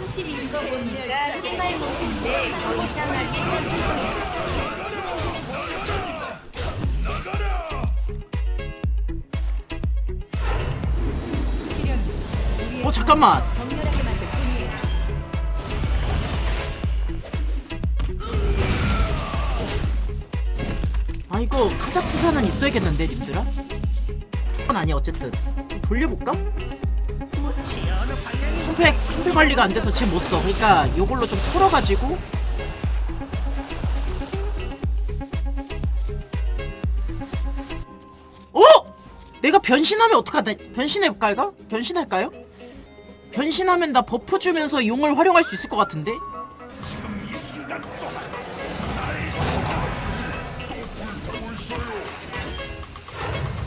탑 30인 거 보니까 깨말 못인데 더 이상하게 쳐주고 있어. 어 잠깐만 아 이거 카자쿠사는 있어야겠는데 님들아? 아니야 어쨌든 좀 돌려볼까? 손패 손패 관리가 안 돼서 지금 못 써 그러니까 요걸로 좀 털어가지고 어? 내가 변신하면 어떡하다 변신해볼까 이거? 변신할까요? 변신하면 나 buff 주면서 용을 활용할 수 있을 것 같은데?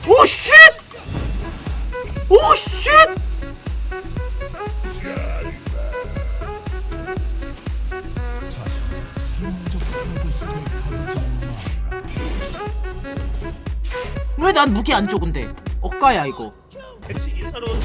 오 쉣! 왜 난 무기 안줘 근데? 억가야 이거 백식이 서러운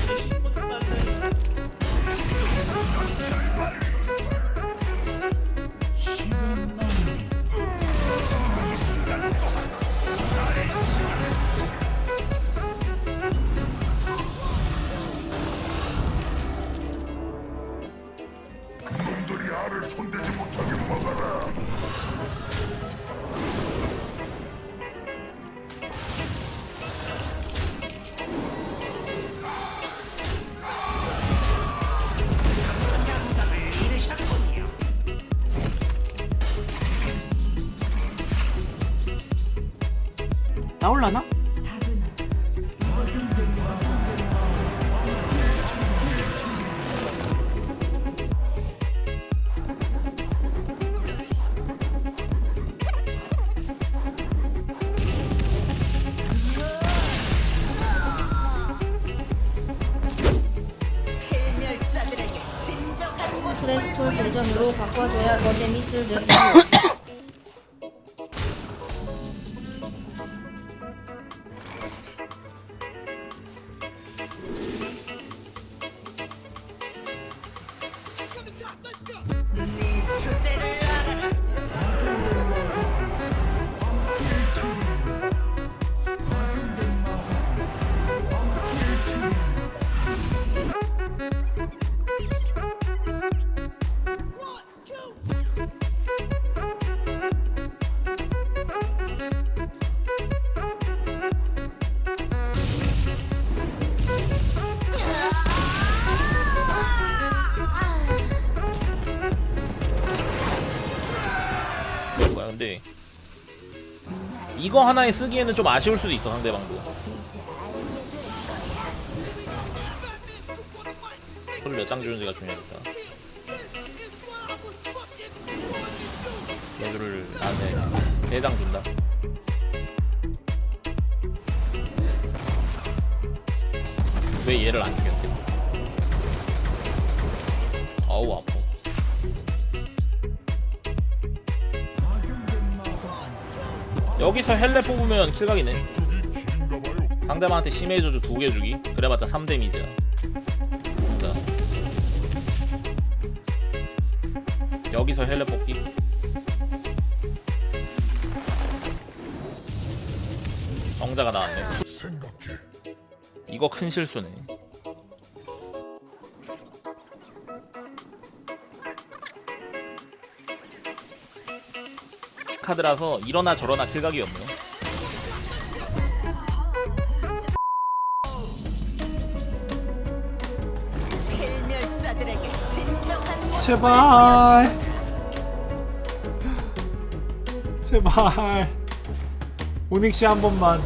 나올라나? 프레스톨 대전으로 바꿔줘야 더 재밌을 듯. 뭐야 근데 이거 하나에 쓰기에는 좀 아쉬울 수도 있어 상대방도. 손몇장 주는지가 중요하니까 얘들을 나한테 4장 준다. 왜 얘를 안 죽였대 어우 아파 여기서 헬레 뽑으면 킬각이네. 상대방한테 심해 저주 두 개 주기. 그래봤자 3데미지야. 자. 여기서 헬레 뽑기. 정자가 나왔네. 이거 큰 실수네 카드라서 이러나 저러나 킬각이 없네 제발. 제발. 오닉씨 한 번만.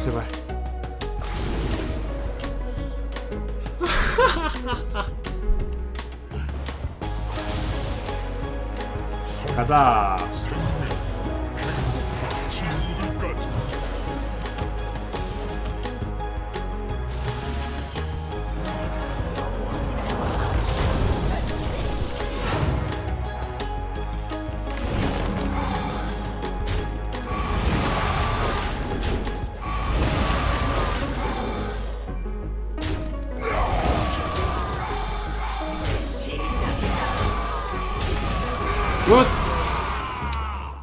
제발 가자 굿!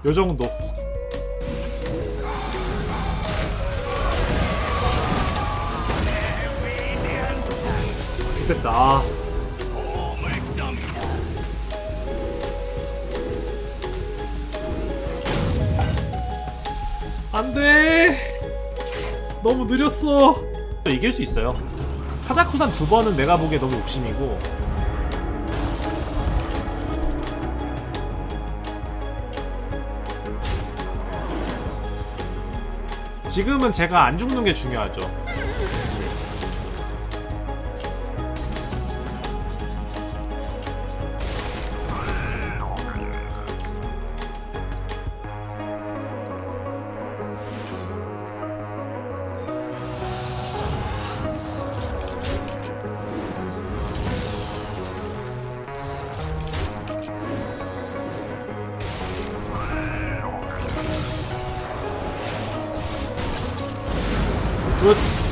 요 정도. 됐다. 아. 안 돼! 너무 느렸어! 이길 수 있어요. 카자쿠산 두 번은 내가 보기에 너무 욕심이고, 지금은 제가 안 죽는 게 중요하죠. 굿.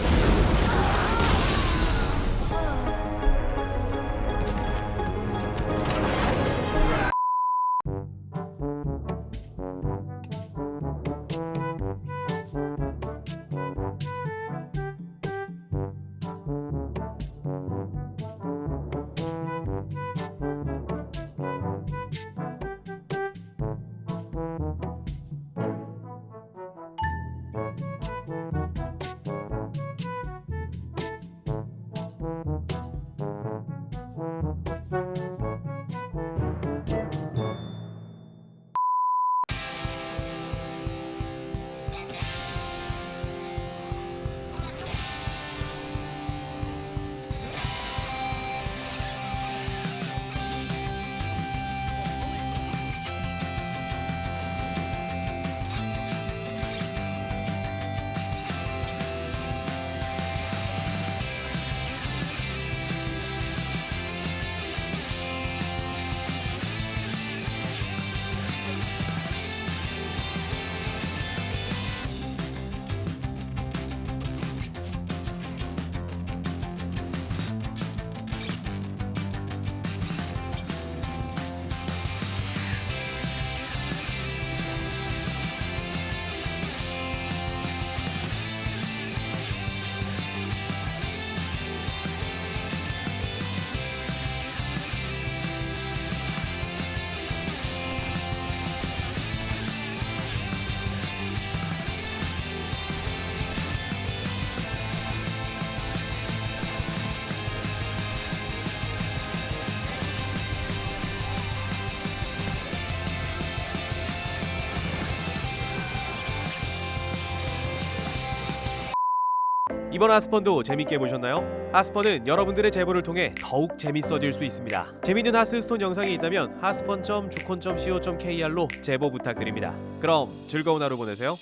이번 하스펀도 재밌게 보셨나요? 하스펀은 여러분들의 제보를 통해 더욱 재밌어질 수 있습니다. 재밌는 하스스톤 영상이 있다면 하스펀.주콘.co.kr로 제보 부탁드립니다. 그럼 즐거운 하루 보내세요.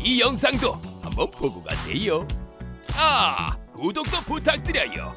이 영상도 한번 보고 가세요. 아, 구독도 부탁드려요.